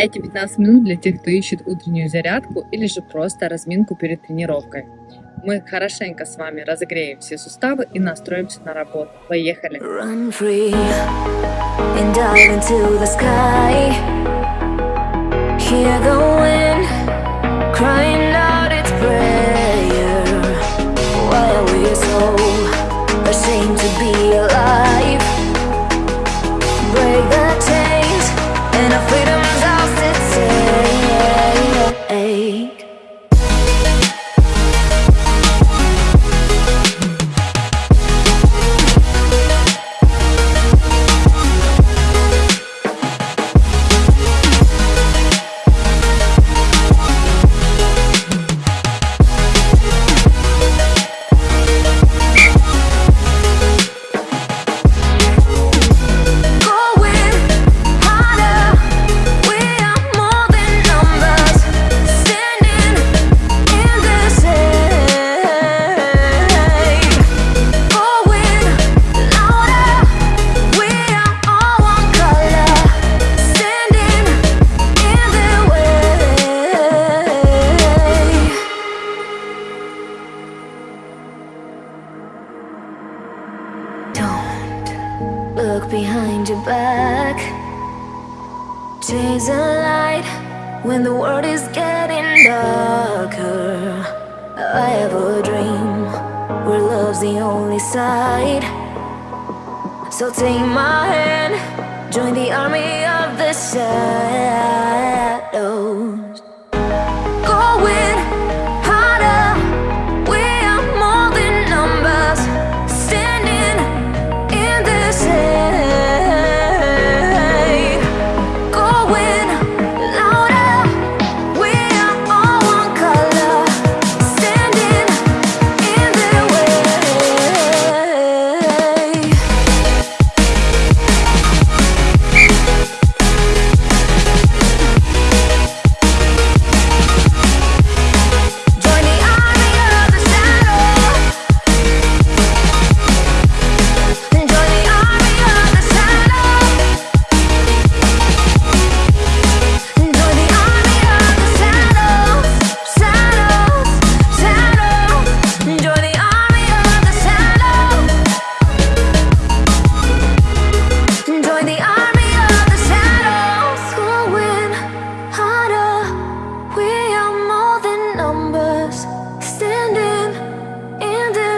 Эти 15 минут для тех, кто ищет утреннюю зарядку или же просто разминку перед тренировкой. Мы хорошенько с вами разогреем все суставы и настроимся на работу. Поехали! Ashamed to be alive? Look behind your back. Chase a light when the world is getting darker. I have a dream where love's the only side. So take my hand, join the army of the shadows.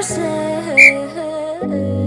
say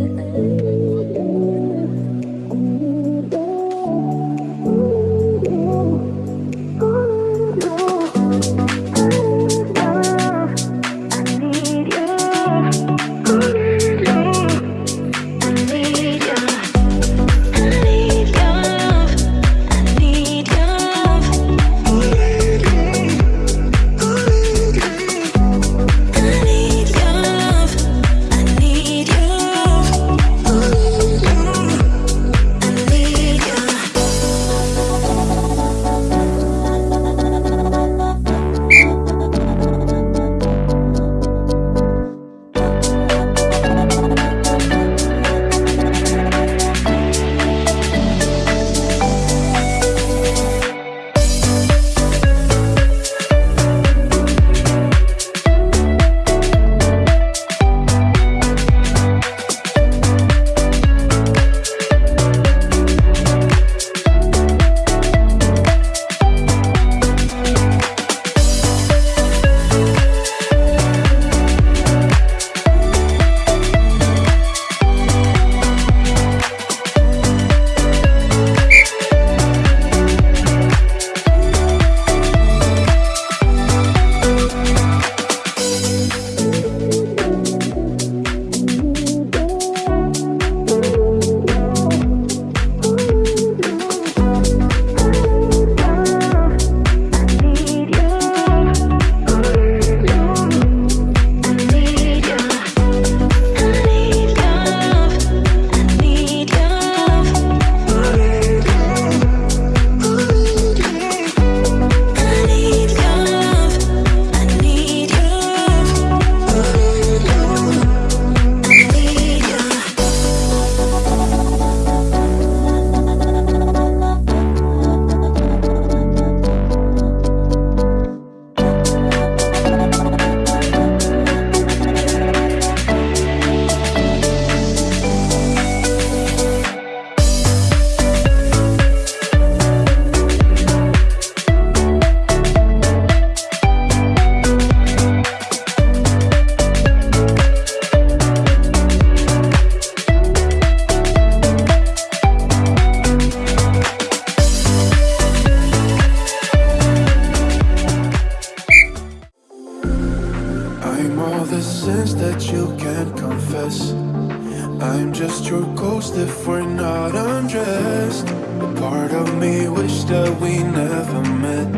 we never met,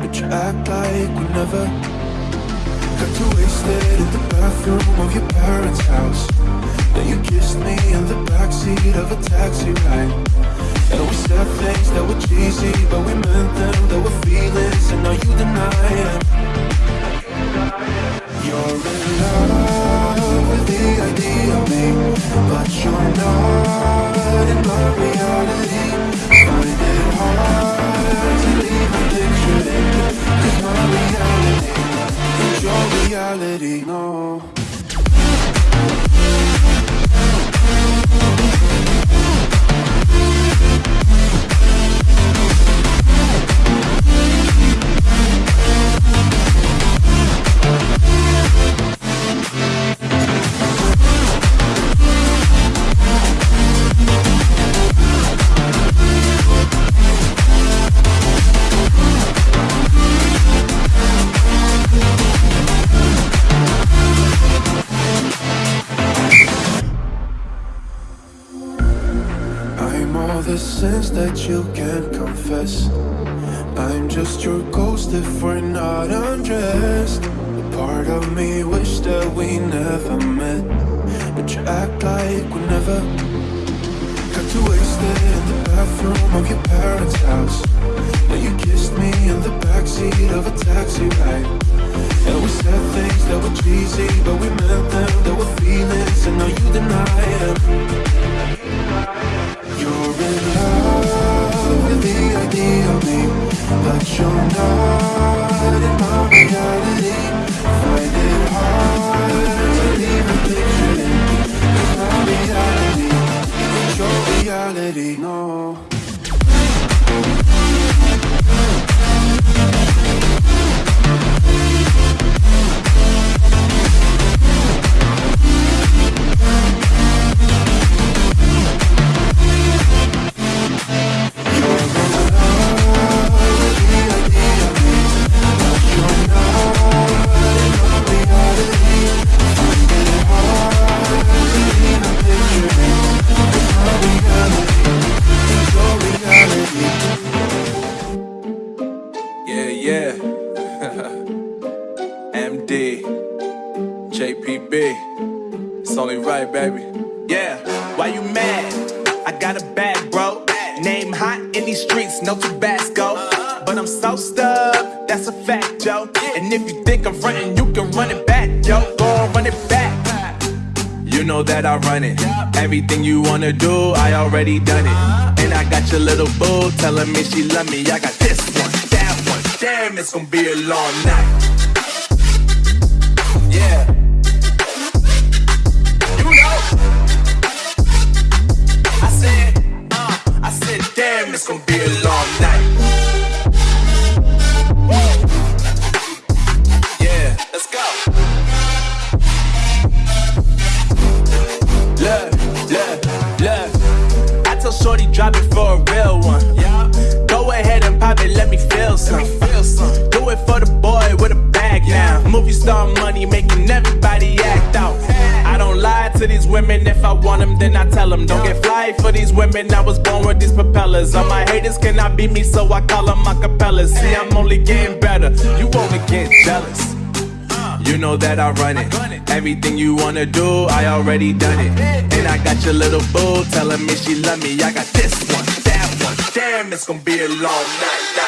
but you act like we never. Got too wasted in the bathroom of your parents' house. Then you kissed me in the backseat of a taxi ride. And we said things that were cheesy, but we meant them. There were feelings, and now you deny it. You're in love with the idea of me, but you're not in my reality. That you can't confess. I'm just your ghost if we're not undressed. Part of me wish that we never met. But you act like we never Got too wasted in the bathroom of your parents' house. Then you kissed me in the backseat of a taxi ride. And we said things that were cheesy But we meant them, there were feelings And now you deny them. You're in love the idea of me But you're not in my reality Find it hard to even picture it Cause my reality is your reality, no that I run it. Everything you wanna do, I already done it. And I got your little boo telling me she love me. I got this one, that one. Damn, it's gonna be a long night. Yeah. You know. I said, uh, I said, damn, it's gonna be a long night. Them. Don't get fly for these women. I was born with these propellers. All my haters cannot beat me, so I call them my capellas. See, I'm only getting better. You only get jealous. You know that I run it. Everything you wanna do, I already done it. And I got your little boo telling me she love me. I got this one, that one. Damn, it's gonna be a long night.